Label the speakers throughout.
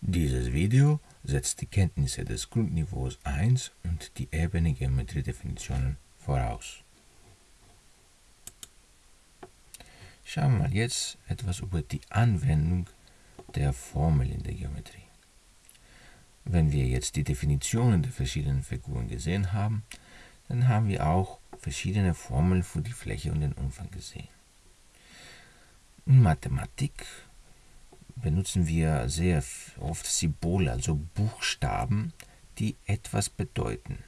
Speaker 1: Dieses Video setzt die Kenntnisse des Grundniveaus 1 und die Ebene Geometriedefinitionen voraus. Schauen wir mal jetzt etwas über die Anwendung der Formel in der Geometrie. Wenn wir jetzt die Definitionen der verschiedenen Figuren gesehen haben, dann haben wir auch verschiedene Formeln für die Fläche und den Umfang gesehen. In Mathematik benutzen wir sehr oft Symbole, also Buchstaben, die etwas bedeuten.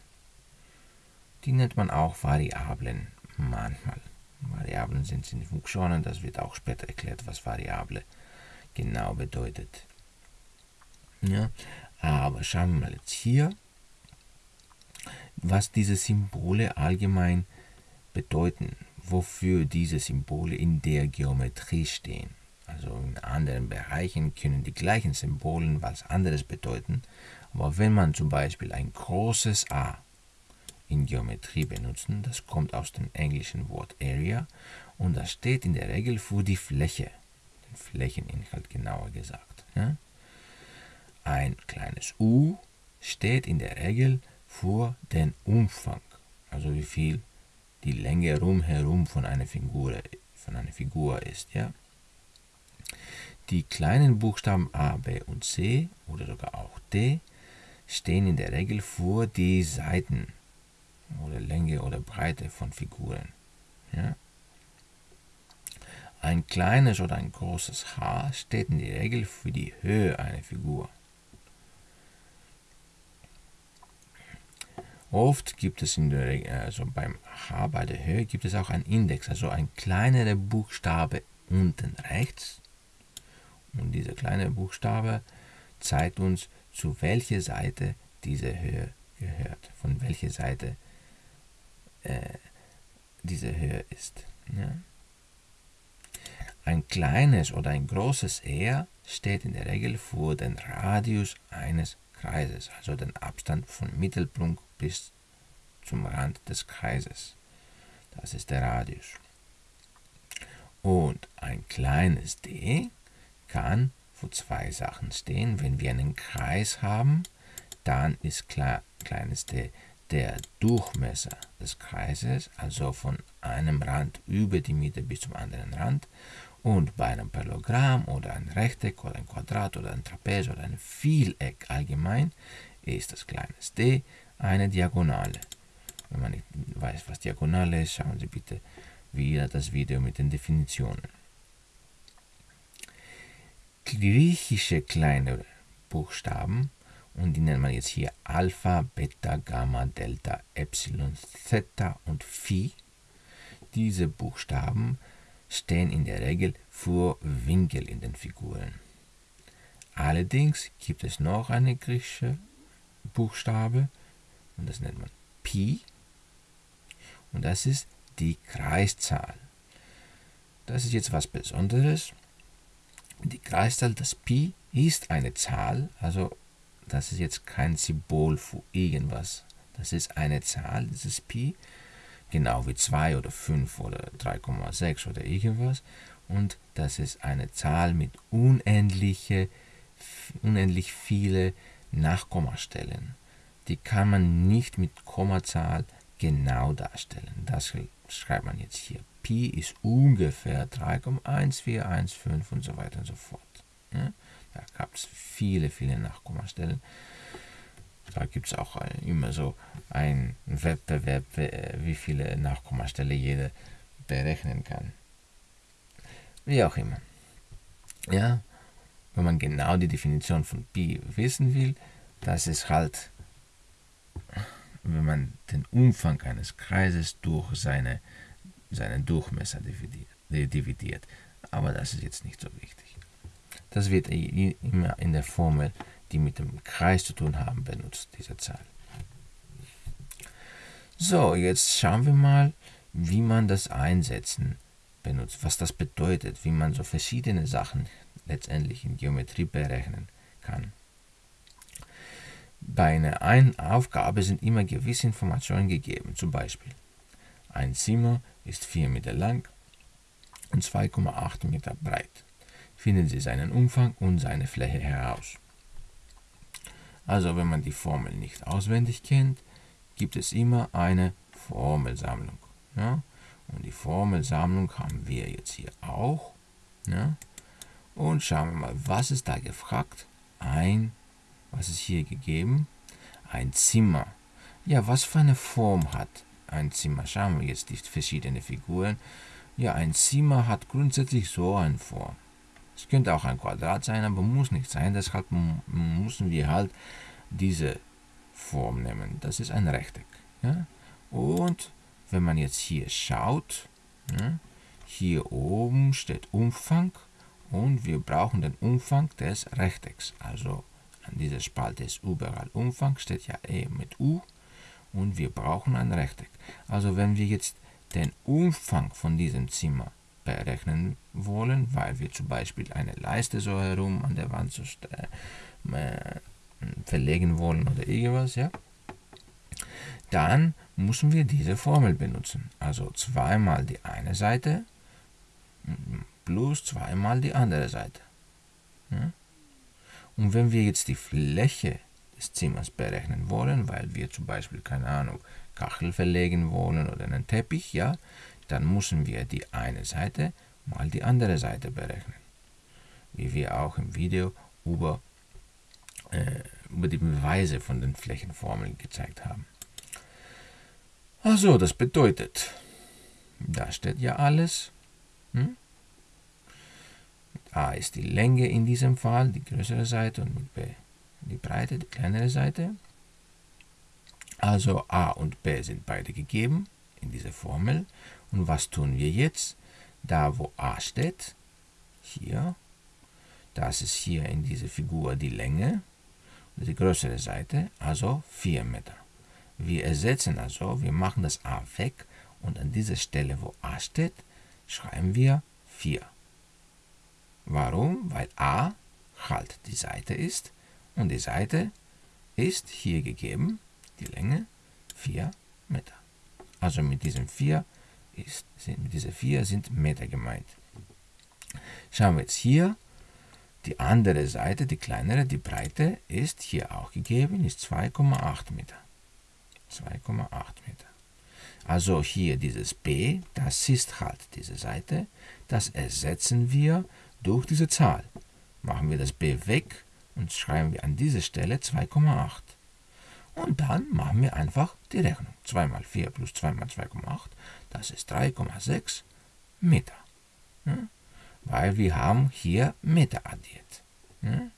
Speaker 1: Die nennt man auch Variablen manchmal. Variablen sind, sind Funktionen, das wird auch später erklärt, was Variable genau bedeutet. Ja, aber schauen wir mal jetzt hier, was diese Symbole allgemein bedeuten, wofür diese Symbole in der Geometrie stehen. Also in anderen Bereichen können die gleichen Symbole was anderes bedeuten, aber wenn man zum Beispiel ein großes A in Geometrie benutzen, das kommt aus dem englischen Wort Area und das steht in der Regel für die Fläche, den Flächeninhalt genauer gesagt. Ja? Ein kleines u steht in der Regel für den Umfang, also wie viel die Länge rumherum von einer Figur, von einer Figur ist. Ja? Die kleinen Buchstaben A, B und C oder sogar auch D stehen in der Regel für die Seiten oder Länge oder Breite von Figuren. Ja? Ein kleines oder ein großes H steht in der Regel für die Höhe einer Figur. Oft gibt es in der, also beim H bei der Höhe gibt es auch einen Index, also ein kleinerer Buchstabe unten rechts. Und dieser kleine Buchstabe zeigt uns, zu welcher Seite diese Höhe gehört, von welcher Seite äh, diese Höhe ist. Ja. Ein kleines oder ein großes R steht in der Regel für den Radius eines Kreises, also den Abstand von Mittelpunkt bis zum Rand des Kreises. Das ist der Radius. Und ein kleines d kann für zwei Sachen stehen. Wenn wir einen Kreis haben, dann ist klar, kleines d der Durchmesser des Kreises, also von einem Rand über die Mitte bis zum anderen Rand. Und bei einem Parallelogramm oder ein Rechteck oder ein Quadrat oder ein Trapez oder ein Vieleck allgemein ist das kleines d eine Diagonale. Wenn man nicht weiß, was Diagonale ist, schauen Sie bitte wieder das Video mit den Definitionen. Griechische kleine Buchstaben, und die nennt man jetzt hier Alpha, Beta, Gamma, Delta, Epsilon, Theta und Phi. Diese Buchstaben stehen in der Regel für Winkel in den Figuren. Allerdings gibt es noch eine griechische Buchstabe, und das nennt man Pi. Und das ist die Kreiszahl. Das ist jetzt was Besonderes. Die Kreiszahl, das Pi, ist eine Zahl, also das ist jetzt kein Symbol für irgendwas. Das ist eine Zahl, dieses Pi, genau wie 2 oder 5 oder 3,6 oder irgendwas. Und das ist eine Zahl mit unendliche, unendlich viele Nachkommastellen die kann man nicht mit Kommazahl genau darstellen. Das schreibt man jetzt hier. Pi ist ungefähr 3,1415 und so weiter und so fort. Ja, da gab es viele, viele Nachkommastellen. Da gibt es auch immer so einen Wettbewerb, wie viele Nachkommastellen jeder berechnen kann. Wie auch immer. Ja, wenn man genau die Definition von Pi wissen will, das ist halt wenn man den Umfang eines Kreises durch seine, seinen Durchmesser dividiert. Aber das ist jetzt nicht so wichtig. Das wird immer in der Formel, die mit dem Kreis zu tun haben, benutzt, diese Zahl. So, jetzt schauen wir mal, wie man das Einsetzen benutzt, was das bedeutet, wie man so verschiedene Sachen letztendlich in Geometrie berechnen kann. Bei einer Aufgabe sind immer gewisse Informationen gegeben, zum Beispiel ein Zimmer ist 4 Meter lang und 2,8 Meter breit. Finden Sie seinen Umfang und seine Fläche heraus. Also wenn man die Formel nicht auswendig kennt, gibt es immer eine Formelsammlung. Ja? Und die Formelsammlung haben wir jetzt hier auch. Ja? Und schauen wir mal, was ist da gefragt? Ein, was ist hier gegeben? Ein Zimmer. Ja, was für eine Form hat ein Zimmer? Schauen wir jetzt die verschiedenen Figuren. Ja, ein Zimmer hat grundsätzlich so eine Form. Es könnte auch ein Quadrat sein, aber muss nicht sein. Deshalb müssen wir halt diese Form nehmen. Das ist ein Rechteck. Ja? Und wenn man jetzt hier schaut, ja, hier oben steht Umfang und wir brauchen den Umfang des Rechtecks. Also an dieser Spalte ist überall Umfang, steht ja E mit U und wir brauchen ein Rechteck. Also wenn wir jetzt den Umfang von diesem Zimmer berechnen wollen, weil wir zum Beispiel eine Leiste so herum an der Wand äh, verlegen wollen oder irgendwas, ja, dann müssen wir diese Formel benutzen. Also zweimal die eine Seite plus zweimal die andere Seite. Ja? Und wenn wir jetzt die Fläche des Zimmers berechnen wollen, weil wir zum Beispiel, keine Ahnung, Kachel verlegen wollen oder einen Teppich, ja, dann müssen wir die eine Seite mal die andere Seite berechnen. Wie wir auch im Video über, äh, über die Beweise von den Flächenformeln gezeigt haben. Also, das bedeutet, da steht ja alles. Hm? A ist die Länge in diesem Fall, die größere Seite, und mit B die Breite, die kleinere Seite. Also A und B sind beide gegeben in dieser Formel. Und was tun wir jetzt? Da, wo A steht, hier, das ist hier in dieser Figur die Länge, die größere Seite, also 4 Meter. Wir ersetzen also, wir machen das a weg und an dieser Stelle, wo a steht, schreiben wir 4. Warum? Weil a halt die Seite ist und die Seite ist hier gegeben, die Länge 4 Meter. Also mit diesem 4 ist, sind, mit dieser 4 sind Meter gemeint. Schauen wir jetzt hier, die andere Seite, die kleinere, die Breite ist hier auch gegeben, ist 2,8 Meter. 2,8 Meter. Also hier dieses b, das ist halt diese Seite, das ersetzen wir durch diese Zahl. Machen wir das b weg und schreiben wir an dieser Stelle 2,8. Und dann machen wir einfach die Rechnung. 2 mal 4 plus 2 mal 2,8, das ist 3,6 Meter. Ja? Weil wir haben hier Meter addiert. Ja?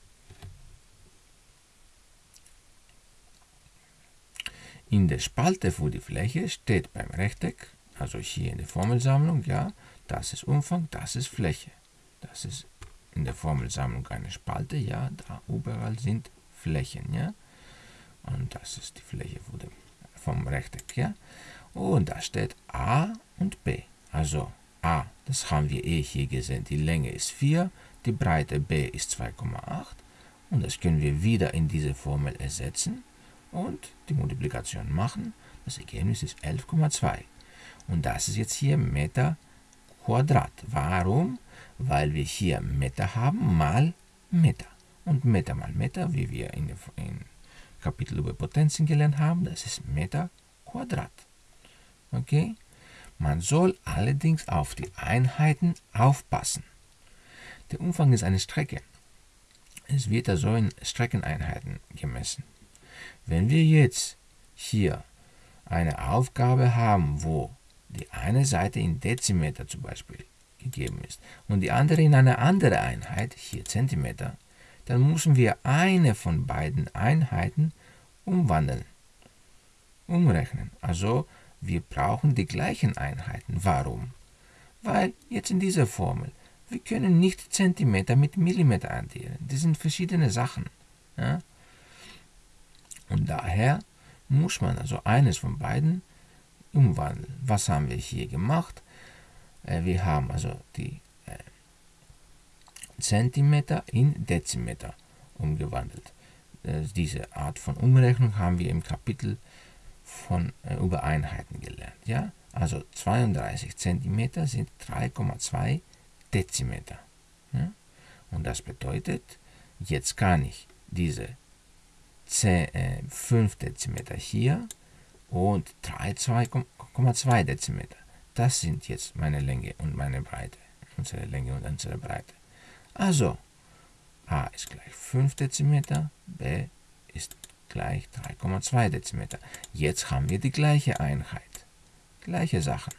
Speaker 1: In der Spalte für die Fläche steht beim Rechteck, also hier in der Formelsammlung, ja, das ist Umfang, das ist Fläche. Das ist in der Formelsammlung eine Spalte, ja, da überall sind Flächen, ja. Und das ist die Fläche vom Rechteck, ja. Und da steht A und B. Also A, das haben wir eh hier gesehen, die Länge ist 4, die Breite B ist 2,8 und das können wir wieder in diese Formel ersetzen und die Multiplikation machen. Das Ergebnis ist 11,2. Und das ist jetzt hier Meter Quadrat. Warum? Weil wir hier Meter haben mal Meter. Und Meter mal Meter, wie wir in, in Kapitel über Potenzen gelernt haben, das ist Meter Quadrat. Okay? Man soll allerdings auf die Einheiten aufpassen. Der Umfang ist eine Strecke. Es wird also in Streckeneinheiten gemessen. Wenn wir jetzt hier eine Aufgabe haben, wo die eine Seite in Dezimeter zum Beispiel gegeben ist und die andere in eine andere Einheit, hier Zentimeter, dann müssen wir eine von beiden Einheiten umwandeln, umrechnen. Also wir brauchen die gleichen Einheiten. Warum? Weil jetzt in dieser Formel, wir können nicht Zentimeter mit Millimeter addieren. Das sind verschiedene Sachen. Ja? Und daher muss man also eines von beiden umwandeln. Was haben wir hier gemacht? Äh, wir haben also die äh, Zentimeter in Dezimeter umgewandelt. Äh, diese Art von Umrechnung haben wir im Kapitel von über Einheiten gelernt. Ja? Also 32 Zentimeter sind 3,2 Dezimeter. Ja? Und das bedeutet, jetzt kann ich diese 10, äh, 5 Dezimeter hier und 2,2 Dezimeter. Das sind jetzt meine Länge und meine Breite. Unsere Länge und unsere Breite. Also, a ist gleich 5 Dezimeter, b ist gleich 3,2 Dezimeter. Jetzt haben wir die gleiche Einheit. Gleiche Sachen.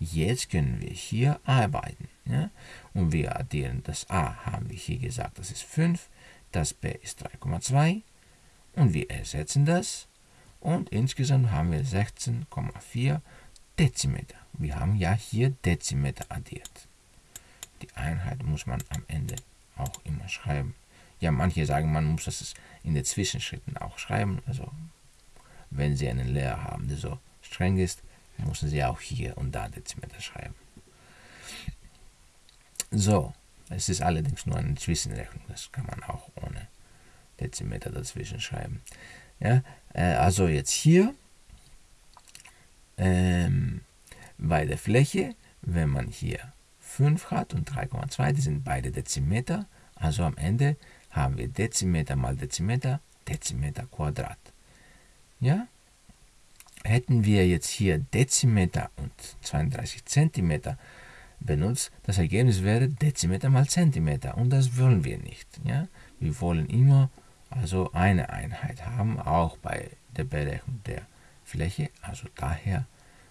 Speaker 1: Jetzt können wir hier arbeiten. Ja? Und wir addieren das a, haben wir hier gesagt, das ist 5, das b ist 3,2 und wir ersetzen das und insgesamt haben wir 16,4 Dezimeter. Wir haben ja hier Dezimeter addiert. Die Einheit muss man am Ende auch immer schreiben. Ja, manche sagen, man muss das in den Zwischenschritten auch schreiben. Also, wenn Sie einen Lehrer haben, der so streng ist, müssen Sie auch hier und da Dezimeter schreiben. So, es ist allerdings nur eine Zwischenrechnung. Das kann man auch ohne Dezimeter dazwischen schreiben. Ja, äh, also jetzt hier ähm, bei der Fläche, wenn man hier 5 hat und 3,2, die sind beide Dezimeter. Also am Ende haben wir Dezimeter mal Dezimeter, Dezimeter Quadrat. Ja? Hätten wir jetzt hier Dezimeter und 32 Zentimeter benutzt, das Ergebnis wäre Dezimeter mal Zentimeter und das wollen wir nicht. Ja? Wir wollen immer also eine Einheit haben, auch bei der Berechnung der Fläche. Also daher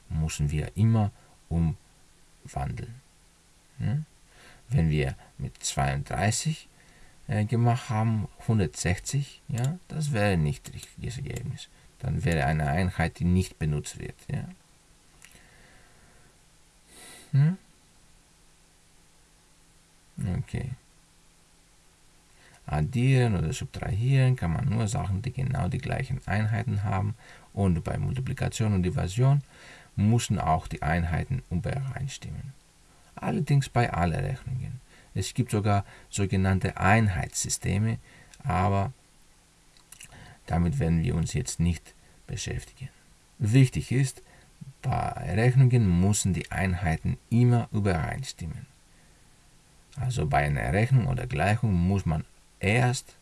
Speaker 1: müssen wir immer umwandeln. Ja? Wenn wir mit 32 äh, gemacht haben, 160, ja, das wäre nicht richtiges Ergebnis. Dann wäre eine Einheit, die nicht benutzt wird. Ja? Hm? Okay. Addieren oder subtrahieren kann man nur Sachen, die genau die gleichen Einheiten haben. Und bei Multiplikation und Division müssen auch die Einheiten übereinstimmen. Allerdings bei allen Rechnungen. Es gibt sogar sogenannte Einheitssysteme, aber damit werden wir uns jetzt nicht beschäftigen. Wichtig ist, bei Rechnungen müssen die Einheiten immer übereinstimmen. Also bei einer Rechnung oder Gleichung muss man erst,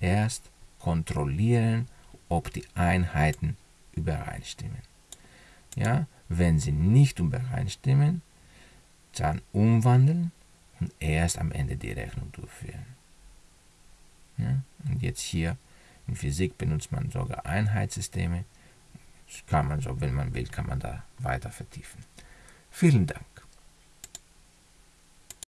Speaker 1: erst kontrollieren, ob die Einheiten übereinstimmen. Ja, wenn sie nicht übereinstimmen, dann umwandeln und erst am Ende die Rechnung durchführen. Ja, und jetzt hier in Physik benutzt man sogar Einheitssysteme. Das kann man so, wenn man will, kann man da weiter vertiefen. Vielen Dank.